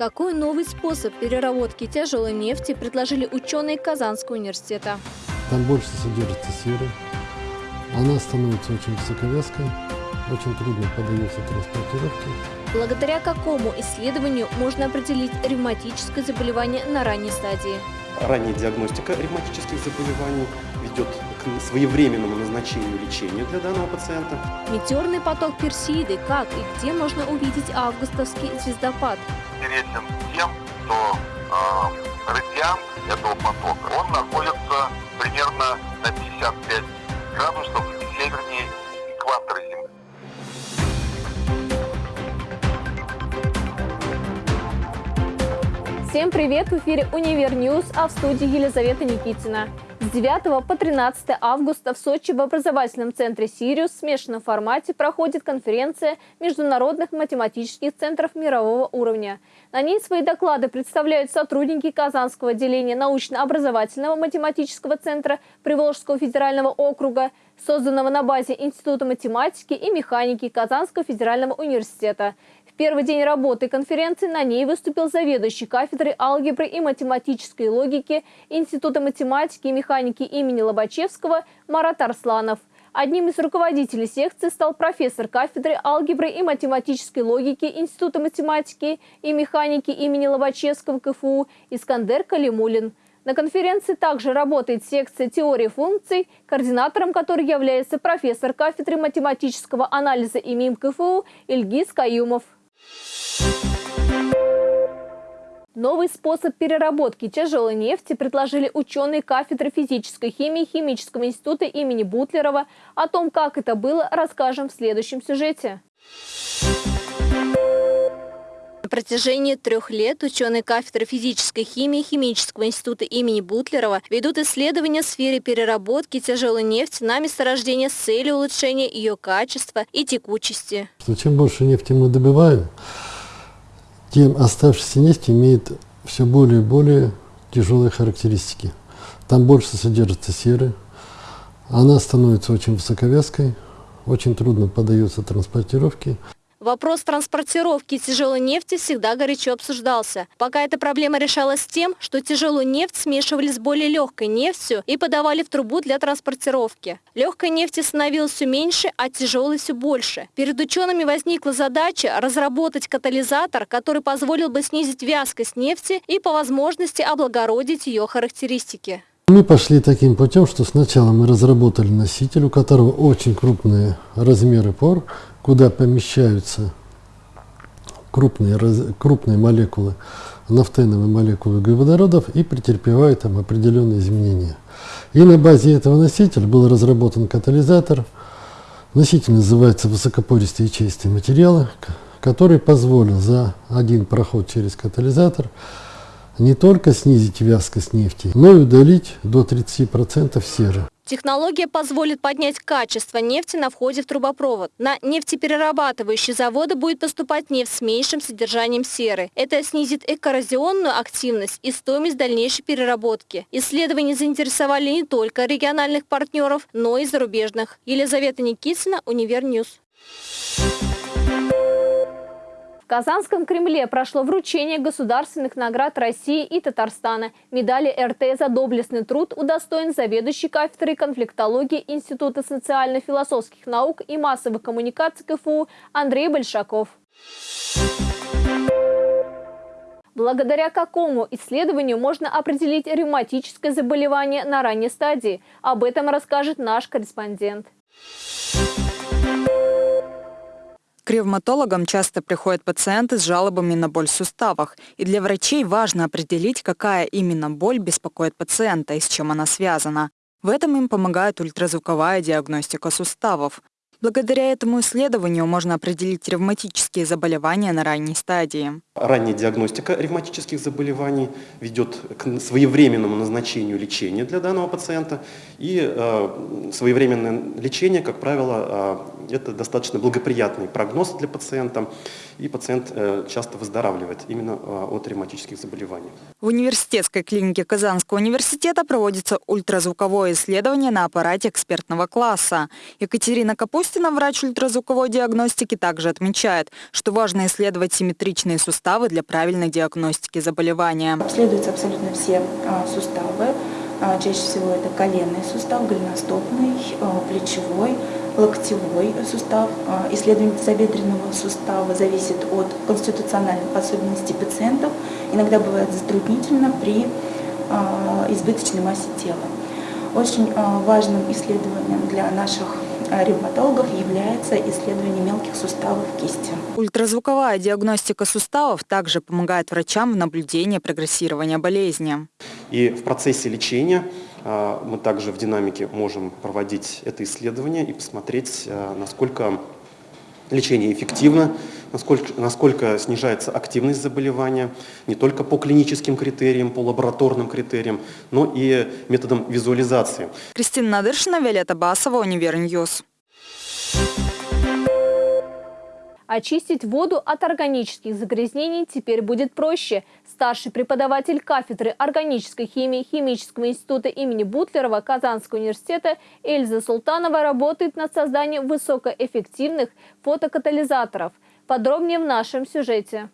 Какой новый способ переработки тяжелой нефти предложили ученые Казанского университета? Там больше содержится серы. Она становится очень высоковязкой, очень трудно поддается транспортировке. Благодаря какому исследованию можно определить ревматическое заболевание на ранней стадии? Ранняя диагностика ревматических заболеваний ведет к своевременному назначению лечения для данного пациента. Метеорный поток Персеиды. Как и где можно увидеть августовский звездопад? Интересен тем, что э, радиант этого потока, он находится примерно на 55 градусов севернее экватора Земли. Всем привет! В эфире «Универ News», а в студии Елизавета Никитина. С 9 по 13 августа в Сочи в образовательном центре «Сириус» в смешанном формате проходит конференция международных математических центров мирового уровня. На ней свои доклады представляют сотрудники Казанского отделения научно-образовательного математического центра Приволжского федерального округа, созданного на базе Института математики и механики Казанского федерального университета – первый день работы конференции на ней выступил заведующий кафедрой алгебры и математической логики Института математики и механики имени Лобачевского Марат Арсланов. Одним из руководителей секции стал профессор кафедры алгебры и математической логики Института математики и механики имени Лобачевского КФУ Искандер Калимулин. На конференции также работает секция теории функций, координатором которой является профессор кафедры математического анализа ИМИМ КФУ Ильгиз Каюмов. Новый способ переработки тяжелой нефти предложили ученые кафедры физической химии Химического института имени Бутлерова. О том, как это было, расскажем в следующем сюжете. На протяжении трех лет ученые кафедры физической химии Химического института имени Бутлерова ведут исследования в сфере переработки тяжелой нефти на месторождение с целью улучшения ее качества и текучести. Чем больше нефти мы добываем, тем оставшаяся нефть имеет все более и более тяжелые характеристики. Там больше содержится серы, она становится очень высоковязкой, очень трудно поддается транспортировке. Вопрос транспортировки тяжелой нефти всегда горячо обсуждался. Пока эта проблема решалась тем, что тяжелую нефть смешивали с более легкой нефтью и подавали в трубу для транспортировки. Легкой нефти становилось все меньше, а тяжелой все больше. Перед учеными возникла задача разработать катализатор, который позволил бы снизить вязкость нефти и по возможности облагородить ее характеристики. Мы пошли таким путем, что сначала мы разработали носитель, у которого очень крупные размеры пор, куда помещаются крупные, крупные молекулы, нафтеновые молекулы углеводородов и претерпевают там определенные изменения. И на базе этого носителя был разработан катализатор. Носитель называется высокопористые ячеистые материалы, который позволил за один проход через катализатор не только снизить вязкость нефти, но и удалить до 30% серы. Технология позволит поднять качество нефти на входе в трубопровод. На нефтеперерабатывающие заводы будет поступать нефть с меньшим содержанием серы. Это снизит её коррозионную активность и стоимость дальнейшей переработки. Исследования заинтересовали не только региональных партнеров, но и зарубежных. Елизавета Никитина, Универ News. Казанском Кремле прошло вручение государственных наград России и Татарстана. Медали РТ за доблестный труд удостоен заведующий кафедрой конфликтологии Института социально-философских наук и массовых коммуникаций КФУ Андрей Большаков. Благодаря какому исследованию можно определить ревматическое заболевание на ранней стадии? Об этом расскажет наш корреспондент. Ревматологам часто приходят пациенты с жалобами на боль в суставах, и для врачей важно определить, какая именно боль беспокоит пациента и с чем она связана. В этом им помогает ультразвуковая диагностика суставов. Благодаря этому исследованию можно определить ревматические заболевания на ранней стадии. Ранняя диагностика ревматических заболеваний ведет к своевременному назначению лечения для данного пациента. И э, своевременное лечение, как правило, э, это достаточно благоприятный прогноз для пациента, и пациент э, часто выздоравливает именно э, от ревматических заболеваний. В университетской клинике Казанского университета проводится ультразвуковое исследование на аппарате экспертного класса. Екатерина Капустина, врач ультразвуковой диагностики, также отмечает, что важно исследовать симметричные суставы суставы для правильной диагностики заболевания. Обследуются абсолютно все а, суставы. А, чаще всего это коленный сустав, голеностопный, а, плечевой, локтевой сустав. Исследование тазобедренного сустава зависит от конституциональных особенностей пациентов. Иногда бывает затруднительно при избыточной массе тела. Очень важным исследованием для наших ревматологов является исследование мелких суставов кисти. Ультразвуковая диагностика суставов также помогает врачам в наблюдении прогрессирования болезни. И в процессе лечения а, мы также в динамике можем проводить это исследование и посмотреть, а, насколько лечение эффективно, насколько, насколько снижается активность заболевания, не только по клиническим критериям, по лабораторным критериям, но и методом визуализации. Кристина Надыршина, Виолетта Басова, Универ News. Очистить воду от органических загрязнений теперь будет проще. Старший преподаватель кафедры органической химии Химического института имени Бутлерова Казанского университета Эльза Султанова работает над созданием высокоэффективных фотокатализаторов. Подробнее в нашем сюжете.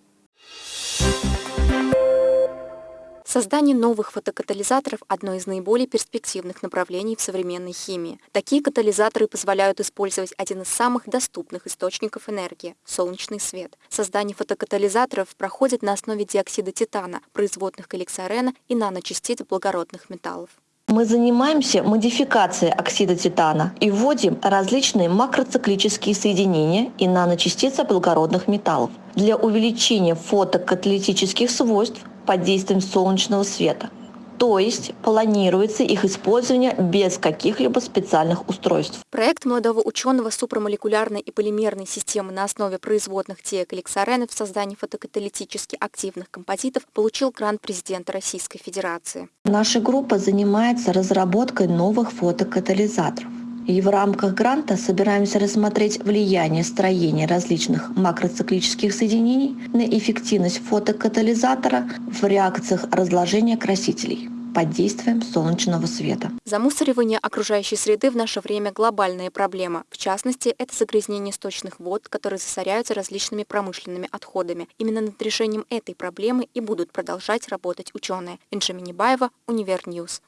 Создание новых фотокатализаторов – одно из наиболее перспективных направлений в современной химии. Такие катализаторы позволяют использовать один из самых доступных источников энергии – солнечный свет. Создание фотокатализаторов проходит на основе диоксида титана, производных эликсорена и наночастиц благородных металлов. Мы занимаемся модификацией оксида титана и вводим различные макроциклические соединения и наночастицы благородных металлов для увеличения фотокаталитических свойств под действием солнечного света. То есть планируется их использование без каких-либо специальных устройств. Проект молодого ученого супрамолекулярной и полимерной системы на основе производных диэкликсорена в создании фотокаталитически активных композитов получил грант президента Российской Федерации. Наша группа занимается разработкой новых фотокатализаторов. И в рамках гранта собираемся рассмотреть влияние строения различных макроциклических соединений на эффективность фотокатализатора в реакциях разложения красителей под действием солнечного света. Замусоривание окружающей среды в наше время – глобальная проблема. В частности, это загрязнение сточных вод, которые засоряются различными промышленными отходами. Именно над решением этой проблемы и будут продолжать работать ученые. Инша Минибаева, Универ News.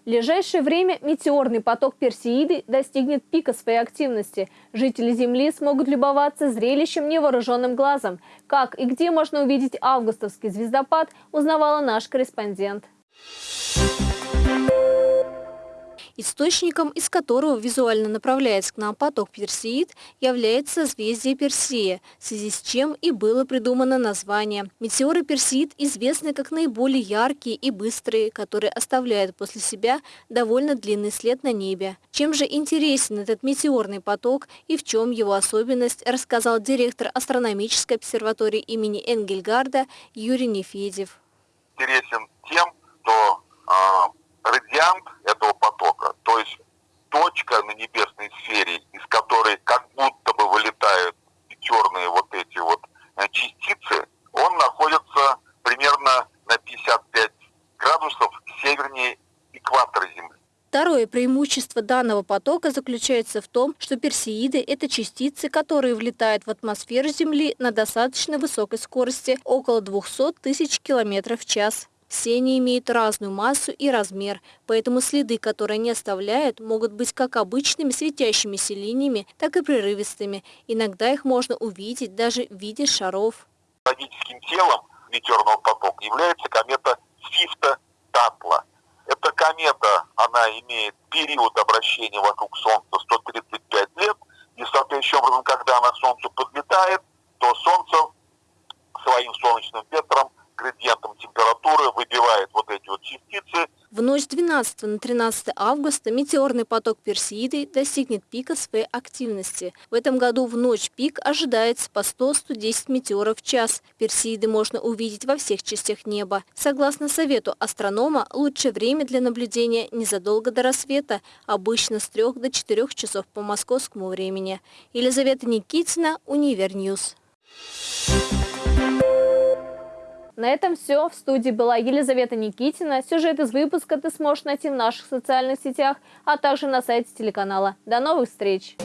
В ближайшее время метеорный поток Персеиды достигнет пика своей активности. Жители Земли смогут любоваться зрелищем невооруженным глазом. Как и где можно увидеть августовский звездопад, узнавала наш корреспондент. Источником, из которого визуально направляется к нам поток Персеид, является созвездие Персея, в связи с чем и было придумано название. Метеоры Персеид известны как наиболее яркие и быстрые, которые оставляют после себя довольно длинный след на небе. Чем же интересен этот метеорный поток и в чем его особенность, рассказал директор астрономической обсерватории имени Энгельгарда Юрий Нефедев. Интересен тем, что э, радиант этого потока, то есть точка на небесной сфере, из которой как будто бы вылетают черные вот эти вот э, частицы, он находится примерно на 55 градусов севернее экватора Земли. Второе преимущество данного потока заключается в том, что персеиды – это частицы, которые влетают в атмосферу Земли на достаточно высокой скорости – около 200 тысяч километров в час. Все они имеют разную массу и размер, поэтому следы, которые они оставляют, могут быть как обычными светящимися линиями, так и прерывистыми. Иногда их можно увидеть даже в виде шаров. Логическим телом метеорного потока является комета Свифта-Татла. Эта комета, она имеет период обращения вокруг Солнца 135 лет, и соответствующим образом, когда она к Солнцу подлетает, то Солнце своим солнечным ветром градиентом температуры выбивает вот эти вот частицы. В ночь 12 на 13 августа метеорный поток Персеиды достигнет пика своей активности. В этом году в ночь пик ожидается по 100-110 метеоров в час. Персеиды можно увидеть во всех частях неба. Согласно совету астронома, лучшее время для наблюдения незадолго до рассвета, обычно с 3 до 4 часов по московскому времени. Елизавета Никитина, Универ News. На этом все. В студии была Елизавета Никитина. Сюжет из выпуска ты сможешь найти в наших социальных сетях, а также на сайте телеканала. До новых встреч!